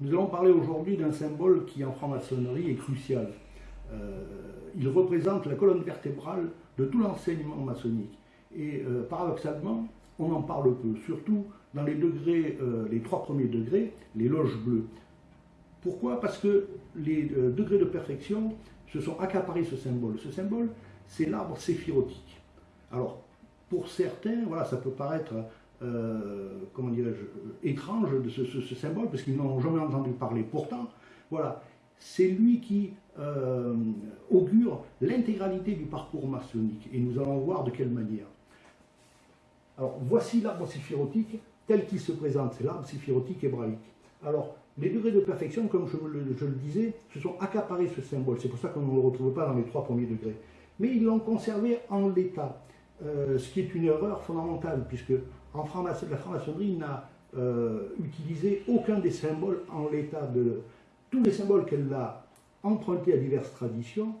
Nous allons parler aujourd'hui d'un symbole qui en franc-maçonnerie est crucial. Euh, il représente la colonne vertébrale de tout l'enseignement maçonnique. Et euh, paradoxalement, on en parle peu, surtout dans les euh, les trois premiers degrés, les loges bleues. Pourquoi? Parce que les degrés de perfection se sont accaparés ce symbole. Ce symbole, c'est l'arbre séphirotique. Alors, pour certains, voilà, ça peut paraître euh, comment dirais-je, étrange de ce, symbole, parce qu'ils n'ont jamais entendu parler. Pourtant, voilà, c'est lui qui euh, augure l'intégralité du parcours maçonnique, et nous allons voir de quelle manière. Alors, voici l'arbre séphirotique tel qu'il se présente, c'est l'arbre séphirotique hébraïque. Alors, les degrés de perfection, comme je le, disais, se sont accaparés ce symbole, c'est pour ça qu'on ne le retrouve pas dans les trois premiers degrés. Mais ils l'ont conservé en l'état, euh, ce qui est une erreur fondamentale, puisque la franc-maçonnerie n'a euh, utilisé aucun des symboles en l'état de... Tous les symboles qu'elle a empruntés à diverses traditions,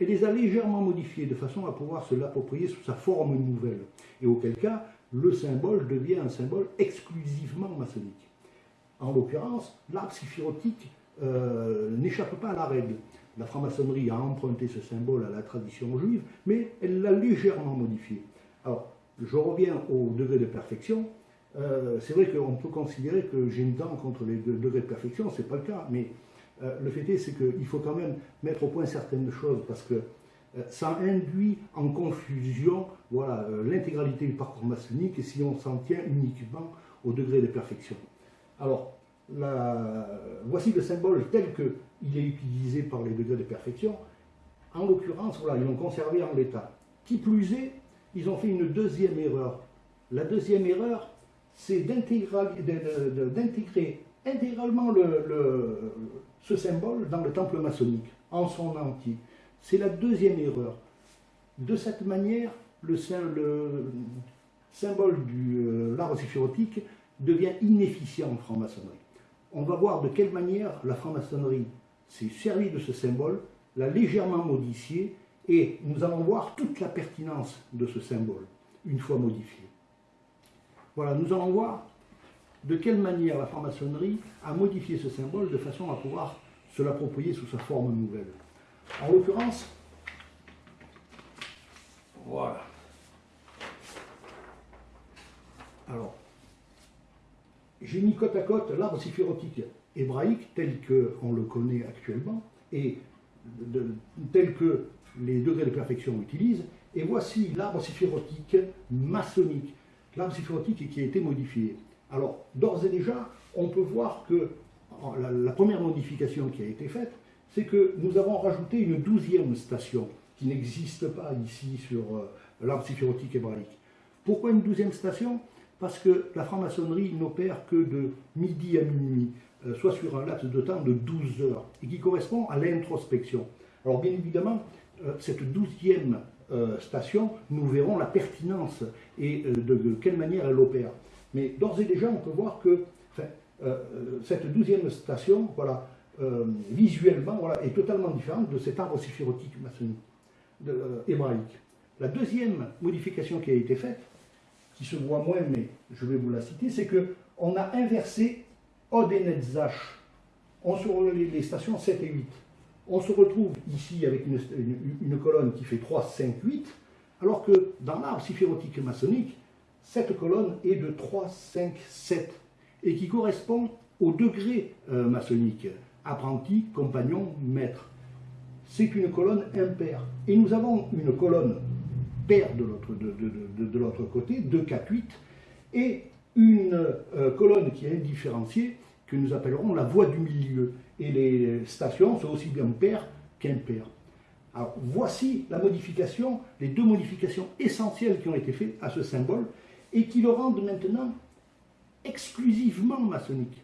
elle les a légèrement modifiés de façon à pouvoir se l'approprier sous sa forme nouvelle. Et auquel cas, le symbole devient un symbole exclusivement maçonnique. En l'occurrence, l'arbre séphirotique euh, n'échappe pas à la règle. La franc-maçonnerie a emprunté ce symbole à la tradition juive, mais elle l'a légèrement modifié. Alors, je reviens au degré de perfection. Euh, c'est vrai qu'on peut considérer que j'ai une dent contre les degrés de perfection, ce n'est pas le cas, mais euh, le fait est, qu'il faut quand même mettre au point certaines choses, parce que euh, ça induit en confusion voilà, l'intégralité du parcours maçonnique si on s'en tient uniquement au degré de perfection. Alors, voici le symbole tel qu'il est utilisé par les degrés de perfection. En l'occurrence, voilà, ils l'ont conservé en l'état. Qui plus est, ils ont fait une deuxième erreur. La deuxième erreur, c'est d'intégrer intégralement ce symbole dans le temple maçonnique, en son entier. C'est la deuxième erreur. De cette manière, le, symbole de euh, l'arbre séphirotique devient inefficient en franc-maçonnerie. On va voir de quelle manière la franc-maçonnerie s'est servie de ce symbole, l'a légèrement modifié et nous allons voir toute la pertinence de ce symbole, une fois modifié. Voilà, nous allons voir de quelle manière la franc-maçonnerie a modifié ce symbole de façon à pouvoir se l'approprier sous sa forme nouvelle. En l'occurrence, voilà. Alors, j'ai mis côte à côte l'arbre séphirotique hébraïque tel qu'on le connaît actuellement et tel que les degrés de perfection utilisent, et voici l'arbre séphirotique maçonnique, l'arbre séphirotique qui a été modifié. Alors, d'ores et déjà, on peut voir que la, première modification qui a été faite, c'est que nous avons rajouté une douzième station qui n'existe pas ici sur euh, l'arbre séphirotique hébraïque. Pourquoi une douzième station? Parce que la franc-maçonnerie n'opère que de midi à minuit, euh, soit sur un laps de temps de 12 heures, et qui correspond à l'introspection. Alors bien évidemment, cette douzième euh, station, nous verrons la pertinence et euh, de, quelle manière elle opère. Mais d'ores et déjà, on peut voir que cette douzième station, voilà, visuellement, voilà, est totalement différente de cet arbre séphirotique maçonnique, hébraïque. La deuxième modification qui a été faite, qui se voit moins, mais je vais vous la citer, c'est qu'on a inversé Od et Netzach. On sur les stations 7 et 8 on se retrouve ici avec une, colonne qui fait 3, 5, 8, alors que dans l'arbre séphirotique maçonnique, cette colonne est de 3, 5, 7, et qui correspond au degré euh, maçonnique, apprenti, compagnon, maître. C'est une colonne impaire. Et nous avons une colonne paire de l'autre côté, 2, 4, 8, et une euh, colonne qui est indifférenciée, que nous appellerons la voie du milieu. Et les stations sont aussi bien paires qu'impaires. Alors voici la modification, les deux modifications essentielles qui ont été faites à ce symbole et qui le rendent maintenant exclusivement maçonnique.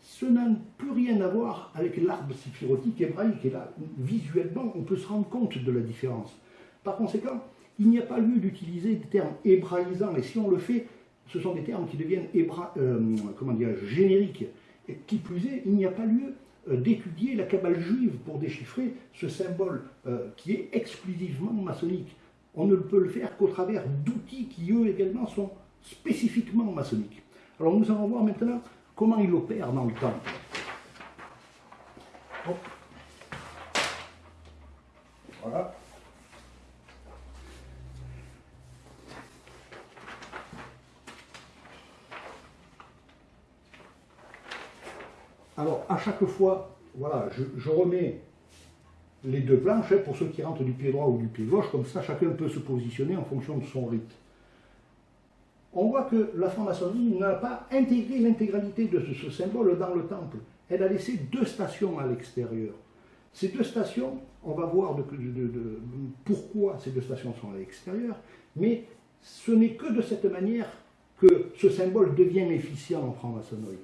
Ce n'a plus rien à voir avec l'arbre séphirotique hébraïque. Et là, visuellement, on peut se rendre compte de la différence. Par conséquent, il n'y a pas lieu d'utiliser des termes hébraïsants. Et si on le fait, ce sont des termes qui deviennent hébra, euh, comment dire, génériques. Et qui plus est, il n'y a pas lieu euh, d'étudier la cabale juive pour déchiffrer ce symbole euh, qui est exclusivement maçonnique. On ne peut le faire qu'au travers d'outils qui, eux également, sont spécifiquement maçonniques. Alors nous allons voir maintenant comment il opère dans le temps. Voilà. Alors, à chaque fois, voilà, je, remets les deux planches hein, pour ceux qui rentrent du pied droit ou du pied gauche, comme ça chacun peut se positionner en fonction de son rythme. On voit que la franc-maçonnerie n'a pas intégré l'intégralité de ce, symbole dans le temple. Elle a laissé deux stations à l'extérieur. Ces deux stations, on va voir pourquoi ces deux stations sont à l'extérieur, mais ce n'est que de cette manière que ce symbole devient efficient en franc-maçonnerie.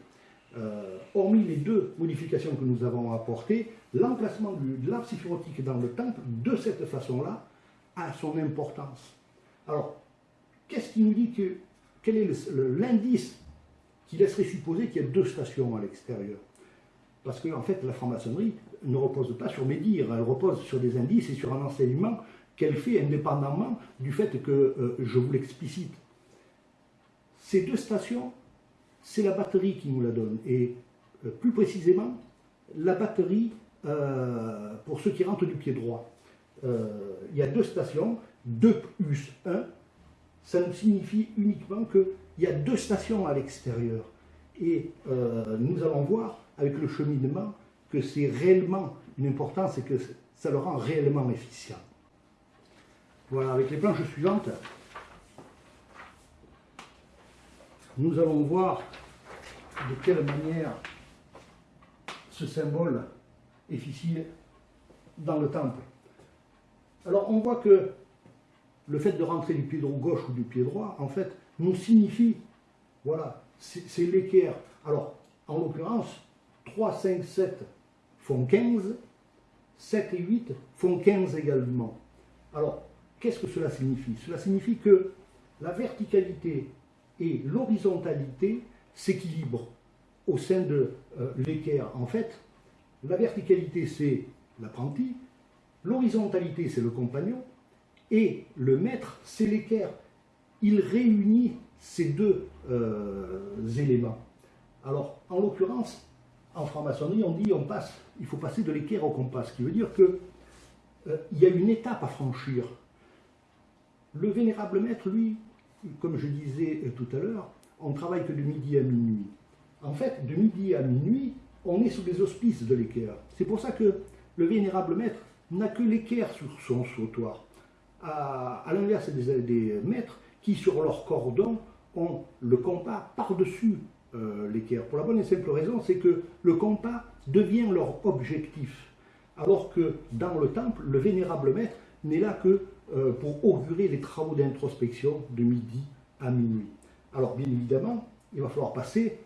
Euh, hormis les deux modifications que nous avons apportées, l'emplacement de l'arbre syphirotique dans le temple, de cette façon-là, a son importance. Alors, qu'est-ce qui nous dit que, quel est l'indice qui laisserait supposer qu'il y a deux stations à l'extérieur? Parce qu'en en fait, la franc-maçonnerie ne repose pas sur mes dires, elle repose sur des indices et sur un enseignement qu'elle fait indépendamment du fait que euh, je vous l'explicite. Ces deux stations c'est la batterie qui nous la donne. Et euh, plus précisément, la batterie euh, pour ceux qui rentrent du pied droit. Euh, il y a deux stations, 2 plus 1, ça nous signifie uniquement qu'il y a deux stations à l'extérieur. Et nous allons voir avec le cheminement que c'est réellement une importance et que ça le rend réellement efficient. Voilà, avec les planches suivantes, nous allons voir de quelle manière ce symbole est dans le temple. Alors on voit que le fait de rentrer du pied droit gauche ou du pied droit, en fait, nous signifie, voilà, c'est l'équerre. Alors, en l'occurrence, 3, 5, 7 font 15, 7 et 8 font 15 également. Alors, qu'est-ce que cela signifie? Cela signifie que la verticalité et l'horizontalité s'équilibrent au sein de euh, l'équerre. En fait, la verticalité, c'est l'apprenti, l'horizontalité, c'est le compagnon, et le maître, c'est l'équerre. Il réunit ces deux euh, éléments. Alors, en l'occurrence, en franc-maçonnerie, on dit on passe, il faut passer de l'équerre au compas, ce qui veut dire qu'il euh, y a une étape à franchir. Le vénérable maître, lui, comme je disais tout à l'heure, on travaille que de midi à minuit. En fait, de midi à minuit, on est sous les auspices de l'équerre. C'est pour ça que le vénérable maître n'a que l'équerre sur son sautoir. À, l'inverse des, maîtres qui, sur leur cordon, ont le compas par-dessus euh, l'équerre. Pour la bonne et simple raison, c'est que le compas devient leur objectif. Alors que dans le temple, le vénérable maître n'est là que euh, pour augurer les travaux d'introspection de midi à minuit. Alors bien évidemment, il va falloir passer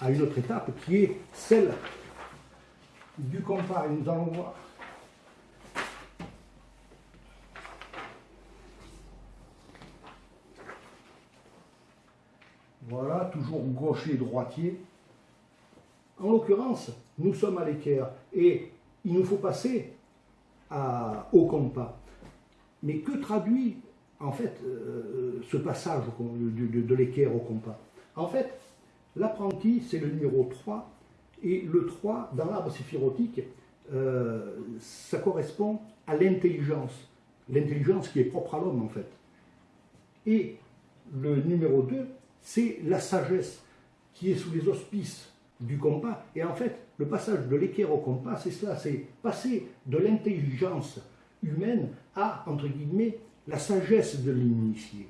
à une autre étape qui est celle du compas. Et nous allons voir Voilà, toujours gaucher, droitier. En l'occurrence, nous sommes à l'équerre et il nous faut passer au compas. Mais que traduit en fait euh, ce passage de, de l'équerre au compas? En fait, L'apprenti, c'est le numéro 3, et le 3, dans l'arbre séphirotique, euh, ça correspond à l'intelligence, l'intelligence qui est propre à l'homme en fait. Et le numéro 2, c'est la sagesse, qui est sous les auspices du compas. Et en fait, le passage de l'équerre au compas, c'est cela, c'est passer de l'intelligence humaine à, entre guillemets, la sagesse de l'initié.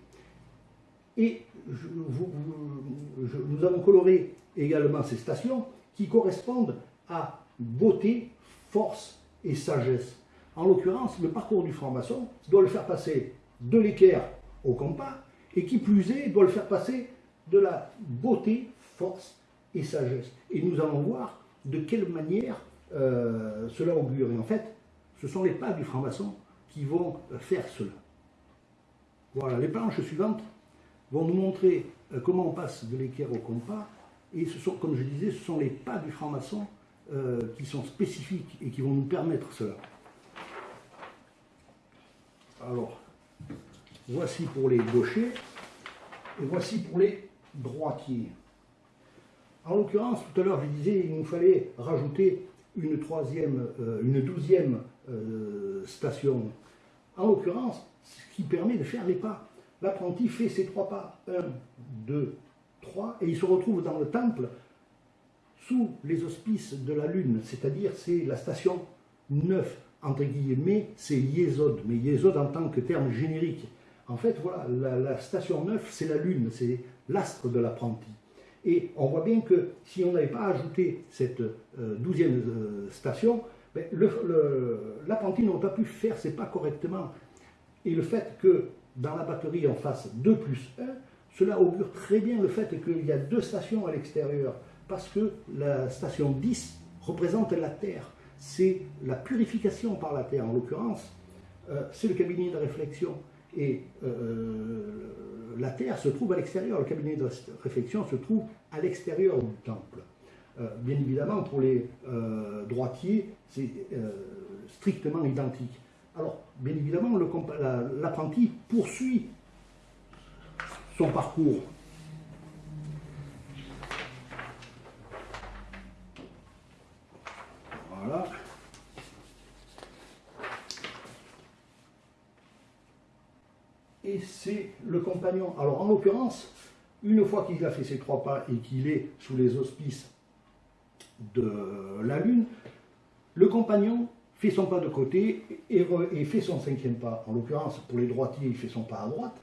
Et nous avons coloré également ces stations qui correspondent à beauté, force et sagesse. En l'occurrence, le parcours du franc-maçon doit le faire passer de l'équerre au compas, et qui plus est, doit le faire passer de la beauté, force et sagesse. Et nous allons voir de quelle manière euh, cela augure. Et en fait, ce sont les pas du franc-maçon qui vont faire cela. Voilà, les planches suivantes vont nous montrer euh, comment on passe de l'équerre au compas. Et ce sont, comme je disais, ce sont les pas du franc-maçon euh, qui sont spécifiques et qui vont nous permettre cela. Alors, voici pour les gauchers et voici pour les droitiers. En l'occurrence, tout à l'heure, je disais, il nous fallait rajouter une troisième, euh, une douzième station. En l'occurrence, ce qui permet de faire les pas. L'apprenti fait ses trois pas, un, deux, trois, et il se retrouve dans le temple sous les auspices de la Lune, c'est-à-dire c'est la station 9, entre guillemets, c'est Yesod, mais Yesod en tant que terme générique. En fait, voilà, la, station 9, c'est la Lune, c'est l'astre de l'apprenti. Et on voit bien que si on n'avait pas ajouté cette euh, douzième euh, station, l'apprenti n'aurait pas pu faire ses pas correctement. Et le fait que dans la batterie on fasse 2 plus 1, cela augure très bien le fait qu'il y a deux stations à l'extérieur parce que la station 10 représente la Terre. C'est la purification par la Terre, en l'occurrence, euh, c'est le cabinet de réflexion. Et euh, la Terre se trouve à l'extérieur, le cabinet de réflexion se trouve à l'extérieur du temple. Euh, bien évidemment, pour les droitiers, c'est strictement identique. Alors, bien évidemment, l'apprenti poursuit son parcours Et c'est le compagnon. Alors en l'occurrence, une fois qu'il a fait ses trois pas et qu'il est sous les auspices de la Lune, le compagnon fait son pas de côté et, et fait son cinquième pas. En l'occurrence, pour les droitiers, il fait son pas à droite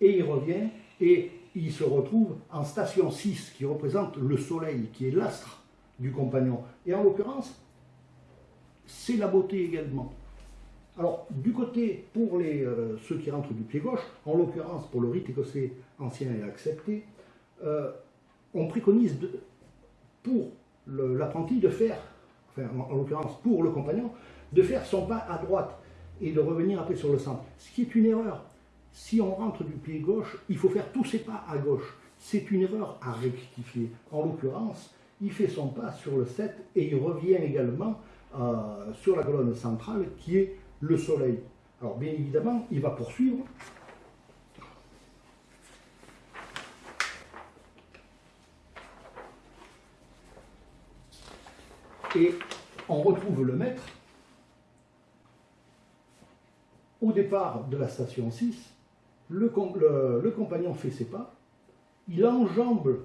et il revient et il se retrouve en station 6 qui représente le soleil, qui est l'astre du compagnon. Et en l'occurrence, c'est la beauté également. Alors, du côté, pour les, euh, ceux qui rentrent du pied gauche, en l'occurrence pour le rite écossais ancien et accepté, euh, on préconise pour l'apprenti de faire, en, l'occurrence pour le compagnon, de faire son pas à droite et de revenir après sur le centre. Ce qui est une erreur. Si on rentre du pied gauche, il faut faire tous ses pas à gauche. C'est une erreur à rectifier. En l'occurrence, il fait son pas sur le 7 et il revient également euh, sur la colonne centrale qui est le Soleil. Alors bien évidemment, il va poursuivre. Et on retrouve le maître au départ de la station 6. Le, compagnon fait ses pas. Il enjambe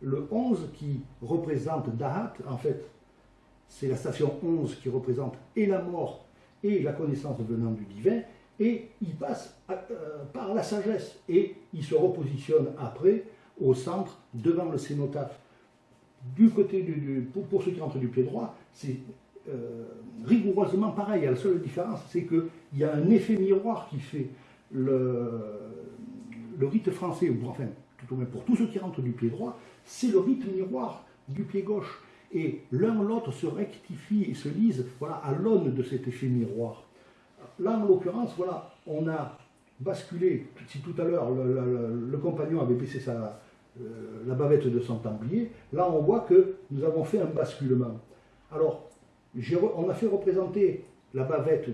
le 11 qui représente Dahat, en fait, c'est la station 11 qui représente et la mort et la connaissance venant du divin, et il passe euh, par la sagesse, et il se repositionne après au centre, devant le cénotaphe. Du côté du, pour, ceux qui rentrent du pied droit, c'est euh, rigoureusement pareil. La seule différence, c'est qu'il y a un effet miroir qui fait le, le rite français, ou enfin, tout au moins pour tous ceux qui rentrent du pied droit, c'est le rite miroir du pied gauche et l'un l'autre se rectifie et se lise voilà, à l'aune de cet effet miroir. Là, en l'occurrence, voilà, on a basculé, si tout à l'heure le, compagnon avait baissé sa, euh, la bavette de son templier, là on voit que nous avons fait un basculement. Alors, on a fait représenter la bavette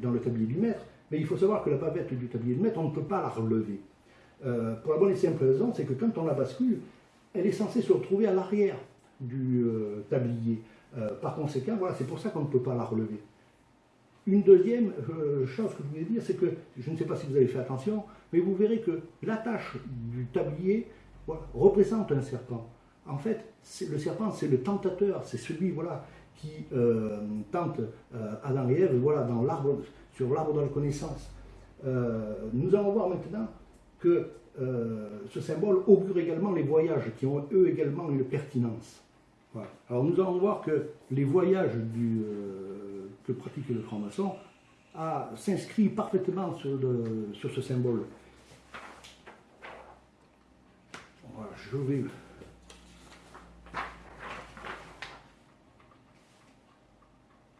dans le tablier du maître, mais il faut savoir que la bavette du tablier du maître, on ne peut pas la relever. Euh, pour la bonne et simple raison, c'est que quand on la bascule, elle est censée se retrouver à l'arrière du euh, tablier. Par conséquent, voilà, c'est pour ça qu'on ne peut pas la relever. Une deuxième chose que je voulais dire, c'est que, je ne sais pas si vous avez fait attention, mais vous verrez que l'attache du tablier représente un serpent. En fait, le serpent, c'est le tentateur, c'est celui voilà, qui tente Adam et Ève voilà, dans sur l'arbre de la connaissance. nous allons voir maintenant que ce symbole augure également les voyages qui ont eux également une pertinence. Alors nous allons voir que les voyages euh, que pratique le franc-maçon s'inscrivent parfaitement sur, ce symbole.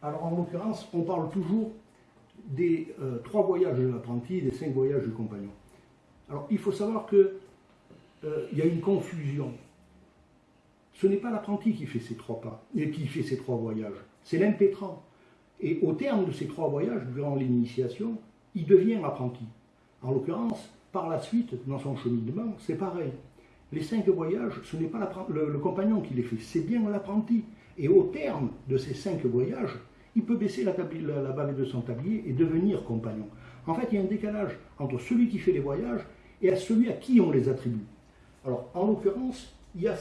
Alors en l'occurrence, on parle toujours des euh, trois voyages de l'apprenti des cinq voyages du compagnon. Alors il faut savoir qu'il euh, y a une confusion ce n'est pas l'apprenti qui fait ces trois pas, et qui fait ces trois voyages, c'est l'impétrant. Et au terme de ces trois voyages, durant l'initiation, il devient apprenti. En l'occurrence, par la suite, dans son cheminement, c'est pareil. Les cinq voyages, ce n'est pas le, le, compagnon qui les fait, c'est bien l'apprenti. Et au terme de ces cinq voyages, il peut baisser la, la, bavette de son tablier et devenir compagnon. En fait, il y a un décalage entre celui qui fait les voyages et à celui à qui on les attribue. Alors, en l'occurrence, il y a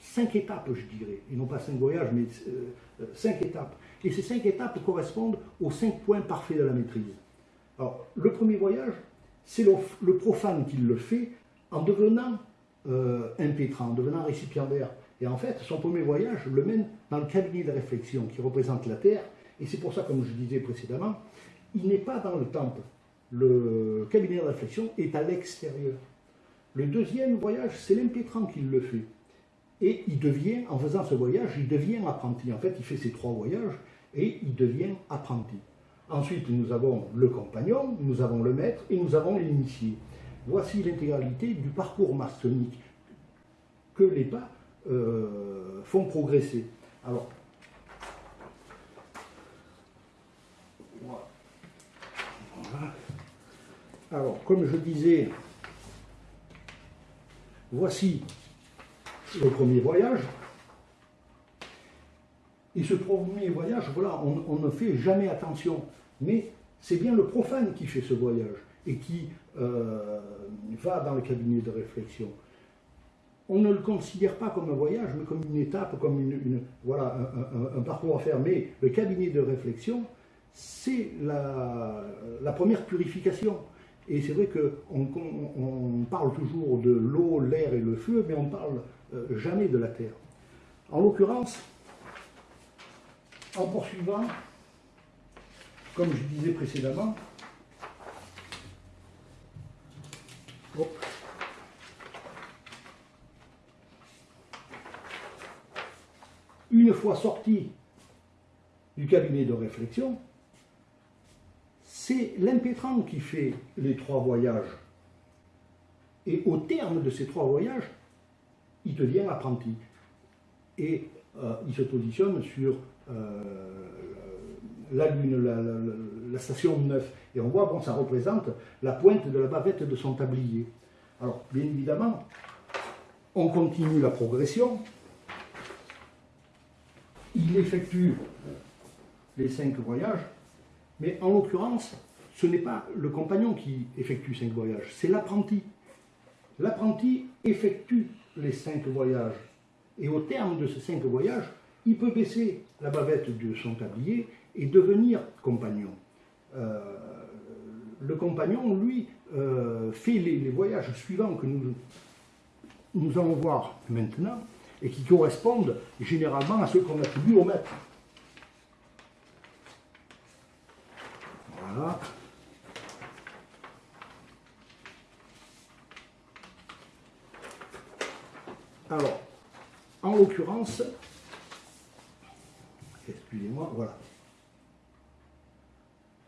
cinq étapes, je dirais, et non pas cinq voyages, mais euh, cinq étapes. Et ces cinq étapes correspondent aux cinq points parfaits de la maîtrise. Alors, le premier voyage, c'est le, profane qui le fait en devenant euh, impétrant, en devenant récipiendaire. Et en fait, son premier voyage le mène dans le cabinet de réflexion qui représente la Terre. Et c'est pour ça, comme je disais précédemment, il n'est pas dans le temple. Le cabinet de réflexion est à l'extérieur. Le deuxième voyage, c'est l'impétrant qui le fait. Et il devient, en faisant ce voyage, il devient apprenti. En fait, il fait ces trois voyages et il devient apprenti. Ensuite, nous avons le compagnon, nous avons le maître et nous avons l'initié. Voici l'intégralité du parcours maçonnique que les pas euh, font progresser. Alors, Alors, comme je disais, voici le premier voyage. Et ce premier voyage, voilà, on, ne fait jamais attention. Mais c'est bien le profane qui fait ce voyage et qui euh, va dans le cabinet de réflexion. On ne le considère pas comme un voyage, mais comme une étape, comme une, voilà, un, parcours à faire. Mais le cabinet de réflexion, c'est la, première purification. Et c'est vrai qu'on on, parle toujours de l'eau, l'air et le feu, mais on ne parle euh, jamais de la terre. En l'occurrence, en poursuivant, comme je disais précédemment, une fois sorti du cabinet de réflexion, c'est l'impétrant qui fait les trois voyages. Et au terme de ces trois voyages, il devient apprenti. Et euh, il se positionne sur euh, la Lune, la, station 9. Et on voit, bon, ça représente la pointe de la bavette de son tablier. Alors, bien évidemment, on continue la progression. Il effectue les cinq voyages, mais en l'occurrence, ce n'est pas le compagnon qui effectue cinq voyages, c'est l'apprenti. L'apprenti effectue les cinq voyages. Et au terme de ces cinq voyages, il peut baisser la bavette de son tablier et devenir compagnon. Euh, le compagnon, lui, euh, fait les, voyages suivants que nous, nous allons voir maintenant et qui correspondent généralement à ceux qu'on attribue au maître. Voilà. Alors, en l'occurrence, excusez-moi, voilà.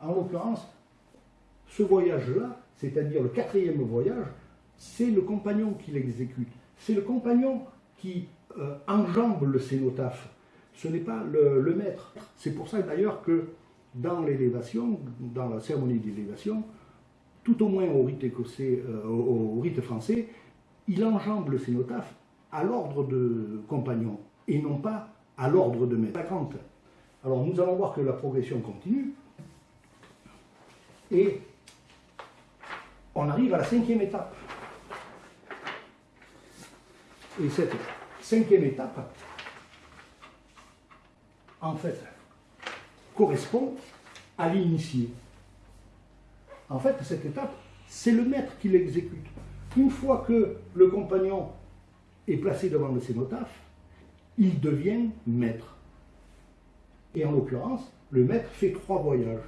En l'occurrence, ce voyage-là, c'est-à-dire le quatrième voyage, c'est le compagnon qui l'exécute. C'est le compagnon qui euh, enjambe le cénotaphe. Ce n'est pas le, maître. C'est pour ça d'ailleurs que dans l'élévation, dans la cérémonie d'élévation, tout au moins au rite écossais, euh, au, rite français, il enjambe le cénotaphe à l'ordre de compagnon et non pas à l'ordre de maître. Alors nous allons voir que la progression continue et on arrive à la cinquième étape. Et cette cinquième étape, en fait, correspond à l'initié. En fait, cette étape, c'est le maître qui l'exécute. Une fois que le compagnon est placé devant le cénotaphe, il devient maître. Et en l'occurrence, le maître fait trois voyages.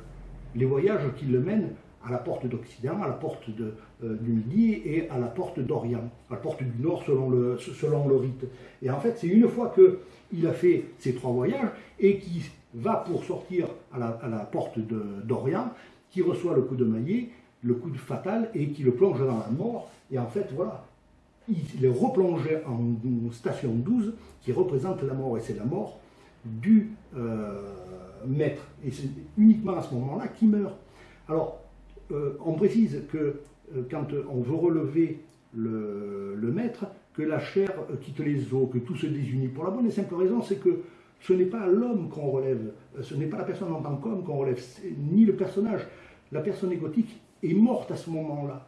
Les voyages qui le mènent à la porte d'Occident, à la porte euh, du Midi et à la porte d'Orient, à la porte du Nord selon le, selon le rite. Et en fait, c'est une fois qu'il a fait ces trois voyages et qu'il va pour sortir à la, à la porte d'Orient, qui reçoit le coup de maillet, le coup de fatal et qui le plonge dans la mort. Et en fait, voilà, il est replongé en station 12 qui représente la mort, et c'est la mort du euh, maître. Et c'est uniquement à ce moment-là qu'il meurt. Alors, euh, on précise que euh, quand on veut relever le, maître, que la chair quitte les os, que tout se désunit. Pour la bonne et simple raison, c'est que ce n'est pas l'homme qu'on relève, ce n'est pas la personne en tant qu'homme qu'on relève, ni le personnage. La personne égotique est morte à ce moment-là.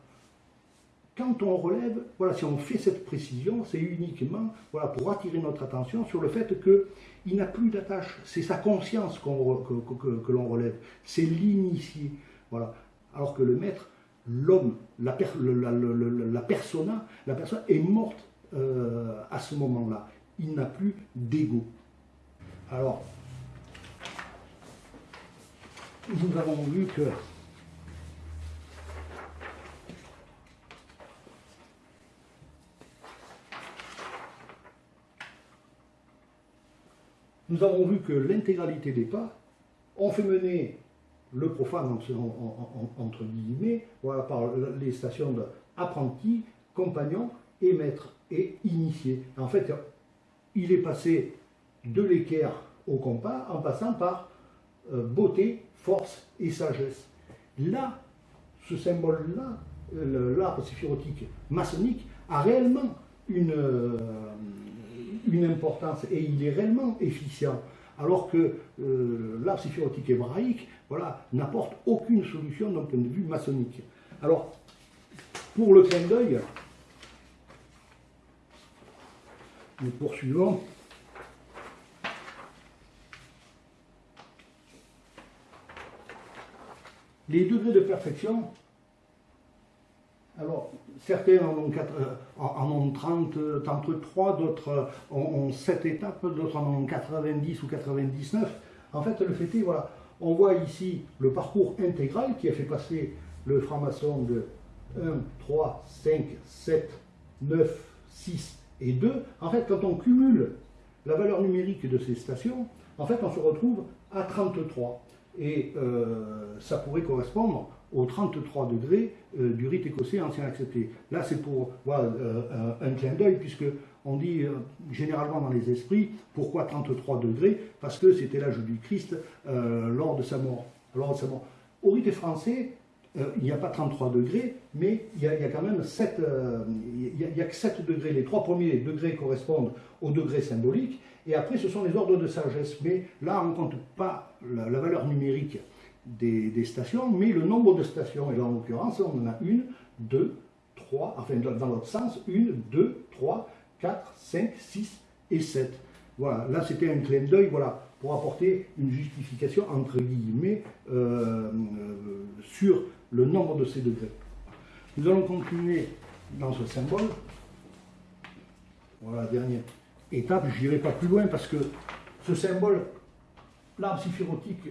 Quand on relève, voilà, si on fait cette précision, c'est uniquement voilà, pour attirer notre attention sur le fait qu'il n'a plus d'attache. C'est sa conscience que, l'on relève, c'est l'initié. Voilà. Alors que le maître, l'homme, la, persona, la personne est morte euh, à ce moment-là. Il n'a plus d'ego. Alors, nous avons vu que nous avons vu que l'intégralité des pas ont fait mener le profane, entre guillemets, voilà, par les stations d'apprenti, compagnon et maître et initié. En fait, il est passé de l'équerre au compas en passant par euh, beauté, force et sagesse. Là, ce symbole-là, l'arbre séphirotique maçonnique, a réellement une, euh, une importance et il est réellement efficient. Alors que euh, l'art séphirotique hébraïque voilà, n'apporte aucune solution d'un point de vue maçonnique. Alors, pour le clin d'œil, nous poursuivons. Les degrés de perfection alors, certains en ont, 4, en 30, 33, d'autres ont, 7 étapes, d'autres en ont 90 ou 99. En fait, le fait est, voilà, on voit ici le parcours intégral qui a fait passer le franc-maçon de 1, 3, 5, 7, 9, 6 et 2. En fait, quand on cumule la valeur numérique de ces stations, en fait, on se retrouve à 33. Et euh, ça pourrait correspondre aux 33 degrés euh, du rite écossais ancien accepté. Là, c'est pour euh, un clin d'œil, puisque on dit généralement dans les esprits, pourquoi 33 degrés? Parce que c'était l'âge du Christ lors, de sa mort, lors de sa mort. Au rite français, il n'y a pas 33 degrés, mais il y a, quand même 7, il y a, que 7 degrés. Les trois premiers degrés correspondent au degré symbolique, et après ce sont les ordres de sagesse. Mais là, on ne compte pas la valeur numérique des, stations, mais le nombre de stations, et là en l'occurrence, on en a une, deux, trois, enfin dans l'autre sens, une, deux, trois, quatre, cinq, six et sept. Voilà, là c'était un clin d'œil, voilà, pour apporter une justification, entre guillemets, euh, euh, sur le nombre de ces degrés. Nous allons continuer dans ce symbole. Voilà, dernière étape, je n'irai pas plus loin parce que ce symbole, l'arbre siphirotique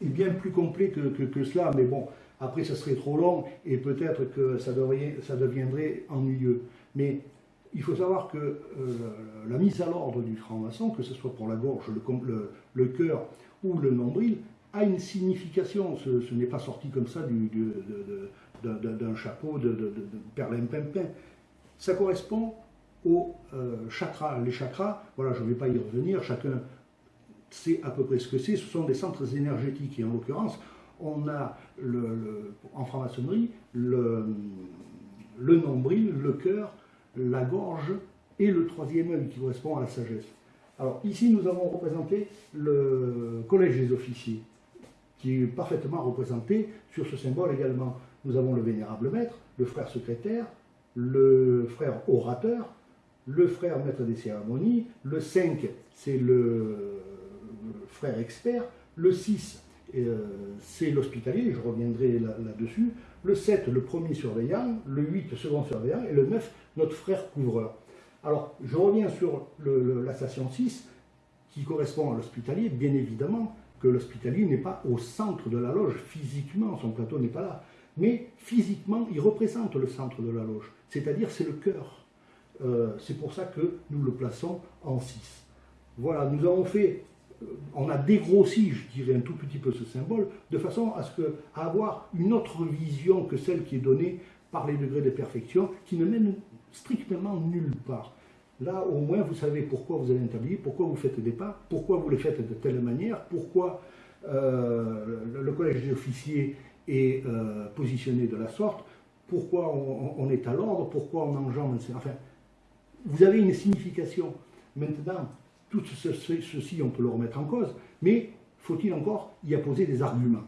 est bien plus complet que, cela, mais bon, après ça serait trop long et peut-être que ça, deviendrait ennuyeux. Mais il faut savoir que euh, la mise à l'ordre du franc-maçon, que ce soit pour la gorge, le, cœur ou le nombril, a une signification. Ce, n'est pas sorti comme ça d'un chapeau de, de, perlimpinpin. Ça correspond aux euh, chakras. Les chakras, voilà, je ne vais pas y revenir, chacun c'est à peu près ce que c'est, ce sont des centres énergétiques. Et en l'occurrence, on a en franc-maçonnerie le nombril, le cœur, la gorge et le troisième œil qui correspond à la sagesse. Alors ici, nous avons représenté le collège des officiers, qui est parfaitement représenté sur ce symbole également. Nous avons le vénérable maître, le frère secrétaire, le frère orateur, le frère maître des cérémonies, le 5, c'est le frère expert. Le 6, euh, c'est l'hospitalier, je reviendrai là-dessus. le 7, le premier surveillant. Le 8, second surveillant. Et le 9, notre frère couvreur. Alors, je reviens sur la station 6, qui correspond à l'hospitalier. Bien évidemment l'hospitalier n'est pas au centre de la loge, physiquement, son plateau n'est pas là. Mais physiquement, il représente le centre de la loge, c'est-à-dire c'est le cœur. Euh, c'est pour ça que nous le plaçons en 6. Voilà, nous avons fait on a dégrossi, je dirais, un tout petit peu ce symbole, de façon à, que, avoir une autre vision que celle qui est donnée par les degrés de perfection, qui ne mène strictement nulle part. Là, au moins, vous savez pourquoi vous allez établir, pourquoi vous faites des pas, pourquoi vous les faites de telle manière, pourquoi euh, le collège des officiers est euh, positionné de la sorte, pourquoi on, est à l'ordre, pourquoi on enjambe, enfin, vous avez une signification. Maintenant, tout ceci, on peut le remettre en cause, mais faut-il encore y apposer des arguments?